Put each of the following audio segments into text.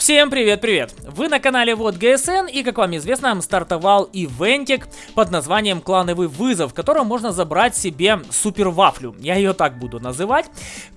Всем привет-привет! Вы на канале Вот ГСН и, как вам известно, стартовал ивентик под названием Клановый вызов, в котором можно забрать себе супер вафлю. Я ее так буду называть.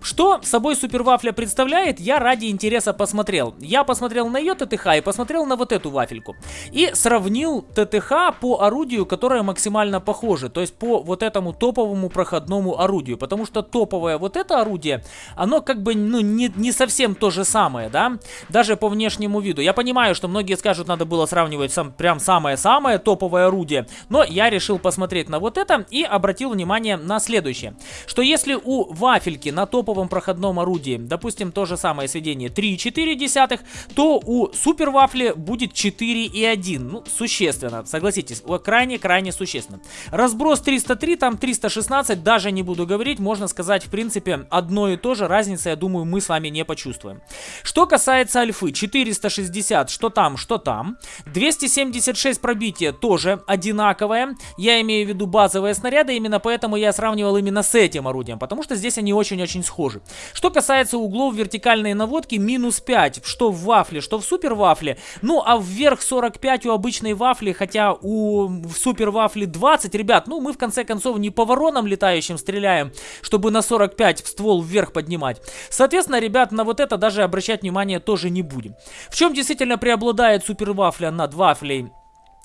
Что собой супер вафля представляет, я ради интереса посмотрел. Я посмотрел на ее ТТХ и посмотрел на вот эту вафельку. И сравнил ТТХ по орудию, которое максимально похоже. То есть по вот этому топовому проходному орудию. Потому что топовое вот это орудие, оно как бы ну не, не совсем то же самое, да? Даже по внешнему виду. Я понимаю, что многие скажут, надо было сравнивать сам, прям самое-самое топовое орудие, но я решил посмотреть на вот это и обратил внимание на следующее. Что если у вафельки на топовом проходном орудии, допустим, то же самое сведение 3,4, то у супер вафли будет 4,1. Ну, существенно, согласитесь, крайне-крайне существенно. Разброс 303, там 316, даже не буду говорить, можно сказать, в принципе, одно и то же, разницы, я думаю, мы с вами не почувствуем. Что касается альфы, 460, что там, что там. 276 пробития тоже одинаковое. Я имею в виду базовые снаряды, именно поэтому я сравнивал именно с этим орудием, потому что здесь они очень-очень схожи. Что касается углов вертикальной наводки, минус 5, что в вафле, что в супер вафле. Ну, а вверх 45 у обычной вафли, хотя у супер вафли 20, ребят, ну, мы в конце концов не по воронам летающим стреляем, чтобы на 45 ствол вверх поднимать. Соответственно, ребят, на вот это даже обращать внимание тоже не будем. В чем действительно преобладает супер вафля над вафлей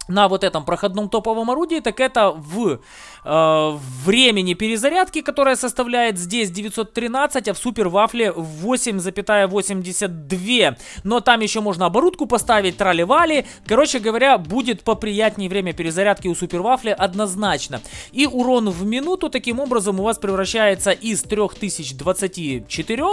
на вот этом проходном топовом орудии, так это в э, времени перезарядки, которая составляет здесь 913, а в супер вафле 8,82. Но там еще можно оборудку поставить, трали-вали. Короче говоря, будет поприятнее время перезарядки у супер вафли однозначно. И урон в минуту таким образом у вас превращается из 3024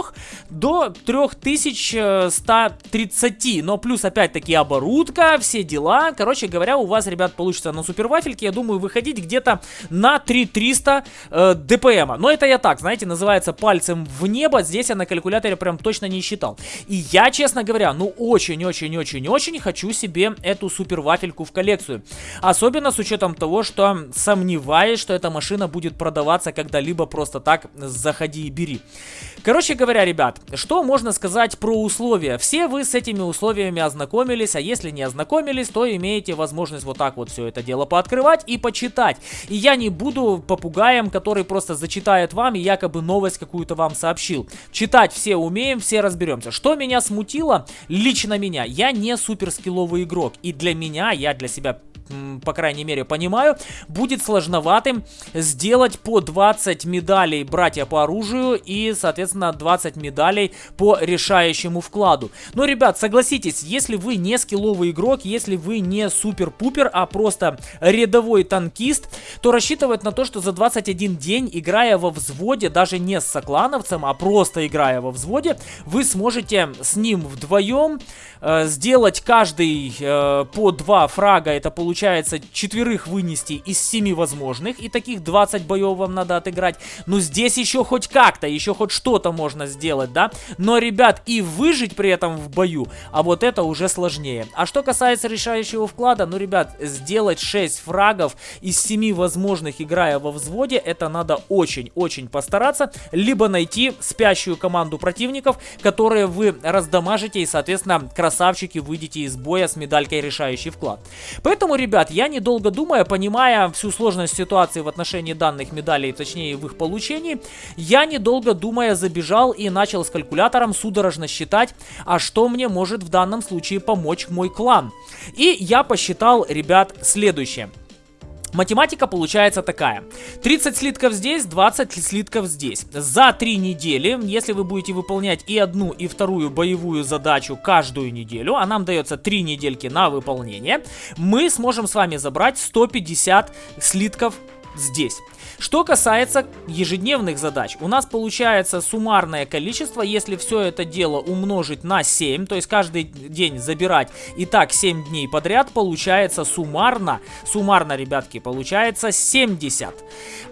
до 3130. Но плюс опять-таки оборудка, все дела. Короче говоря, у вас, ребят, получится на супер вафельке, я думаю, выходить где-то на 3300 э, ДПМа. Но это я так, знаете, называется пальцем в небо. Здесь я на калькуляторе прям точно не считал. И я, честно говоря, ну очень-очень-очень-очень хочу себе эту супер вафельку в коллекцию. Особенно с учетом того, что сомневаюсь, что эта машина будет продаваться когда-либо просто так заходи и бери. Короче говоря, ребят, что можно сказать про условия? Все вы с этими условиями ознакомились, а если не ознакомились, то имеете возможность вот так вот все это дело пооткрывать и почитать. И я не буду попугаем, который просто зачитает вам и якобы новость какую-то вам сообщил. Читать все умеем, все разберемся. Что меня смутило? Лично меня. Я не суперскилловый игрок. И для меня, я для себя по крайней мере, понимаю, будет сложноватым сделать по 20 медалей братья по оружию и, соответственно, 20 медалей по решающему вкладу. Но, ребят, согласитесь, если вы не скилловый игрок, если вы не супер-пупер, а просто рядовой танкист, то рассчитывать на то, что за 21 день, играя во взводе, даже не с соклановцем, а просто играя во взводе, вы сможете с ним вдвоем э, сделать каждый э, по 2 фрага, это получается получается четверых вынести из семи возможных, и таких 20 боев вам надо отыграть. Но здесь еще хоть как-то, еще хоть что-то можно сделать, да? Но, ребят, и выжить при этом в бою, а вот это уже сложнее. А что касается решающего вклада, ну, ребят, сделать 6 фрагов из 7 возможных, играя во взводе, это надо очень-очень постараться, либо найти спящую команду противников, которые вы раздамажите, и, соответственно, красавчики, выйдете из боя с медалькой решающий вклад. Поэтому, ребят, я недолго думая, понимая всю сложность ситуации в отношении данных медалей, точнее в их получении, я недолго думая забежал и начал с калькулятором судорожно считать, а что мне может в данном случае помочь мой клан. И я посчитал, ребят, следующее. Математика получается такая. 30 слитков здесь, 20 слитков здесь. За 3 недели, если вы будете выполнять и одну, и вторую боевую задачу каждую неделю, а нам дается 3 недельки на выполнение, мы сможем с вами забрать 150 слитков здесь. Что касается ежедневных задач, у нас получается суммарное количество, если все это дело умножить на 7, то есть каждый день забирать и так 7 дней подряд, получается суммарно, суммарно, ребятки, получается 70.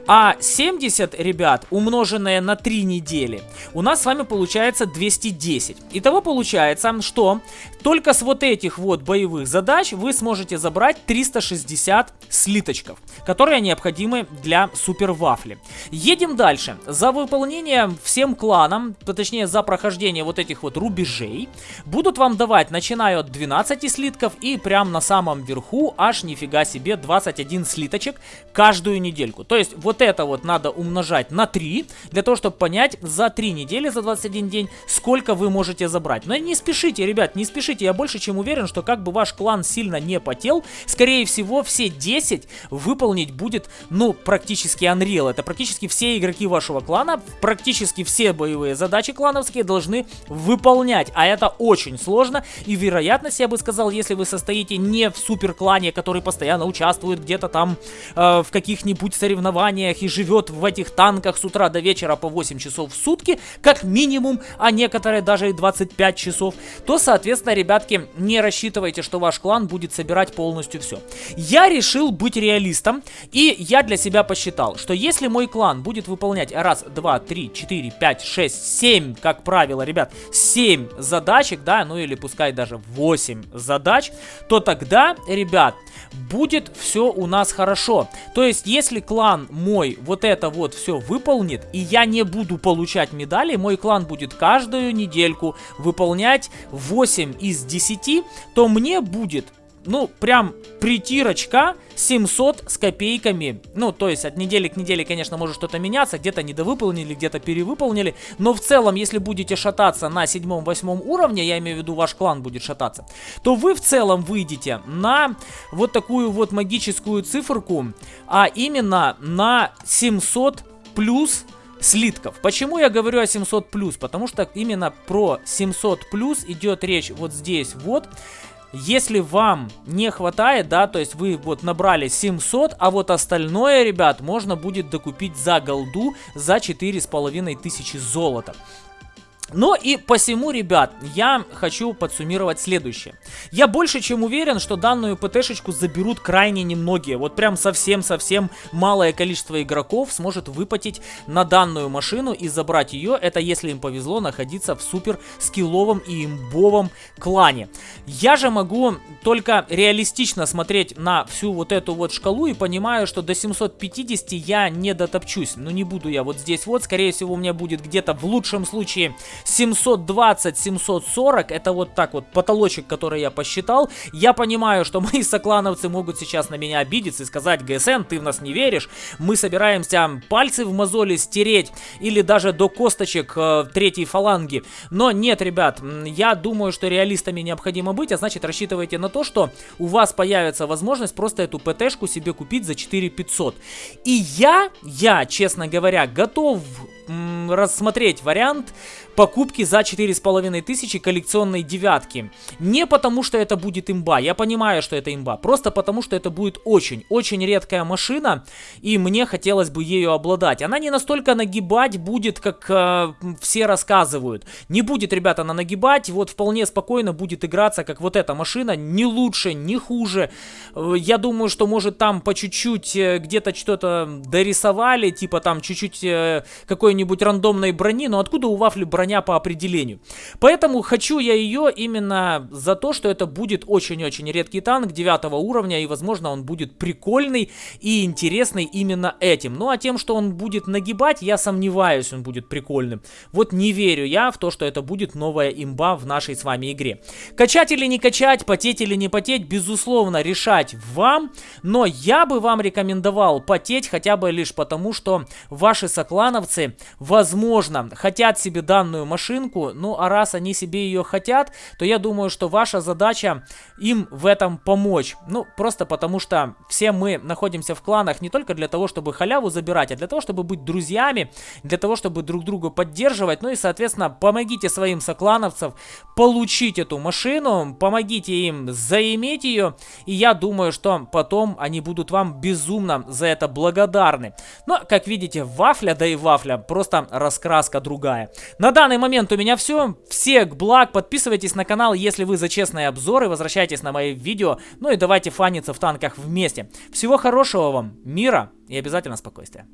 А 70, ребят, умноженное на 3 недели, у нас с вами получается 210. Итого получается, что только с вот этих вот боевых задач вы сможете забрать 360 слиточков, которые необходимы суммы для супер вафли. Едем дальше. За выполнение всем кланам, точнее за прохождение вот этих вот рубежей, будут вам давать, начиная от 12 слитков и прям на самом верху аж нифига себе 21 слиточек каждую недельку. То есть вот это вот надо умножать на 3, для того, чтобы понять за 3 недели, за 21 день, сколько вы можете забрать. Но не спешите, ребят, не спешите. Я больше чем уверен, что как бы ваш клан сильно не потел, скорее всего все 10 выполнить будет, ну, практически Unreal. Это практически все игроки вашего клана, практически все боевые задачи клановские должны выполнять. А это очень сложно. И вероятность, я бы сказал, если вы состоите не в супер клане, который постоянно участвует где-то там э, в каких-нибудь соревнованиях и живет в этих танках с утра до вечера по 8 часов в сутки, как минимум, а некоторые даже и 25 часов, то, соответственно, ребятки, не рассчитывайте, что ваш клан будет собирать полностью все. Я решил быть реалистом, и я для себя посчитал, что если мой клан будет выполнять раз, два, три, четыре, пять, шесть, семь, как правило, ребят, семь задачек, да, ну или пускай даже 8 задач, то тогда, ребят, будет все у нас хорошо. То есть, если клан мой вот это вот все выполнит, и я не буду получать медали, мой клан будет каждую недельку выполнять 8 из 10, то мне будет ну, прям притирочка 700 с копейками. Ну, то есть от недели к неделе, конечно, может что-то меняться. Где-то недовыполнили, где-то перевыполнили. Но в целом, если будете шататься на седьмом-восьмом уровне, я имею в виду ваш клан будет шататься, то вы в целом выйдете на вот такую вот магическую циферку, а именно на 700 плюс слитков. Почему я говорю о 700 плюс? Потому что именно про 700 плюс идет речь вот здесь вот. Если вам не хватает, да, то есть вы вот набрали 700, а вот остальное, ребят, можно будет докупить за голду за 4500 золота. Но и посему, ребят, я хочу подсуммировать следующее. Я больше чем уверен, что данную ПТшечку заберут крайне немногие. Вот прям совсем-совсем малое количество игроков сможет выпатить на данную машину и забрать ее. Это если им повезло находиться в супер скилловом и имбовом клане. Я же могу только реалистично смотреть на всю вот эту вот шкалу и понимаю, что до 750 я не дотопчусь. Но не буду я вот здесь вот. Скорее всего у меня будет где-то в лучшем случае 720-740, это вот так вот потолочек, который я посчитал. Я понимаю, что мои соклановцы могут сейчас на меня обидеться и сказать, ГСН, ты в нас не веришь, мы собираемся пальцы в мозоли стереть или даже до косточек э, третьей фаланги. Но нет, ребят, я думаю, что реалистами необходимо быть, а значит рассчитывайте на то, что у вас появится возможность просто эту ПТшку себе купить за 4500. И я, я, честно говоря, готов рассмотреть вариант покупки за 4500 коллекционной девятки. Не потому, что это будет имба, я понимаю, что это имба, просто потому, что это будет очень-очень редкая машина, и мне хотелось бы ею обладать. Она не настолько нагибать будет, как э, все рассказывают. Не будет, ребята, она нагибать, вот вполне спокойно будет играться, как вот эта машина, не лучше, не хуже. Э, я думаю, что может там по чуть-чуть э, где-то что-то дорисовали, типа там чуть-чуть э, какой-нибудь рандомной брони, но откуда у Вафли броня броня по определению. Поэтому хочу я ее именно за то, что это будет очень-очень редкий танк 9 уровня, и возможно он будет прикольный и интересный именно этим. Ну а тем, что он будет нагибать, я сомневаюсь, он будет прикольным. Вот не верю я в то, что это будет новая имба в нашей с вами игре. Качать или не качать, потеть или не потеть, безусловно, решать вам, но я бы вам рекомендовал потеть хотя бы лишь потому, что ваши соклановцы, возможно, хотят себе данную данную машинку. Ну, а раз они себе ее хотят, то я думаю, что ваша задача им в этом помочь. Ну, просто потому что все мы находимся в кланах не только для того, чтобы халяву забирать, а для того, чтобы быть друзьями, для того, чтобы друг друга поддерживать. Ну и, соответственно, помогите своим соклановцам получить эту машину, помогите им заиметь ее. И я думаю, что потом они будут вам безумно за это благодарны. Но, как видите, вафля, да и вафля, просто раскраска другая. На данный момент у меня все. Всех благ. Подписывайтесь на канал, если вы за честные обзоры. Возвращайтесь на мои видео. Ну и давайте фаниться в танках вместе. Всего хорошего вам, мира и обязательно спокойствия.